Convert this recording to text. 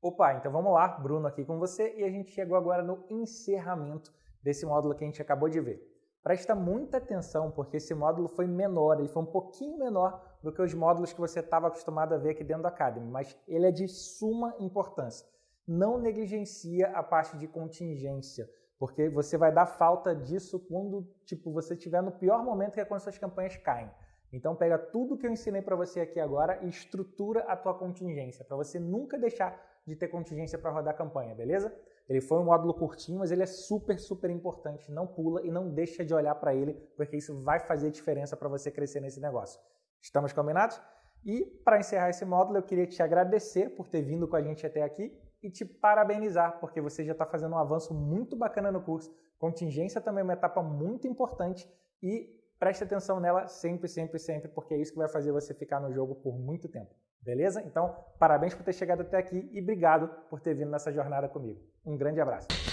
Opa, então vamos lá, Bruno aqui com você e a gente chegou agora no encerramento desse módulo que a gente acabou de ver. Presta muita atenção porque esse módulo foi menor, ele foi um pouquinho menor do que os módulos que você estava acostumado a ver aqui dentro da Academy, mas ele é de suma importância. Não negligencia a parte de contingência, porque você vai dar falta disso quando tipo, você estiver no pior momento que é quando suas campanhas caem. Então pega tudo que eu ensinei para você aqui agora e estrutura a tua contingência, para você nunca deixar de ter contingência para rodar campanha, beleza? Ele foi um módulo curtinho, mas ele é super, super importante. Não pula e não deixa de olhar para ele, porque isso vai fazer diferença para você crescer nesse negócio. Estamos combinados? E para encerrar esse módulo, eu queria te agradecer por ter vindo com a gente até aqui e te parabenizar, porque você já está fazendo um avanço muito bacana no curso. Contingência também é uma etapa muito importante e preste atenção nela sempre, sempre, sempre, porque é isso que vai fazer você ficar no jogo por muito tempo. Beleza? Então, parabéns por ter chegado até aqui e obrigado por ter vindo nessa jornada comigo. Um grande abraço.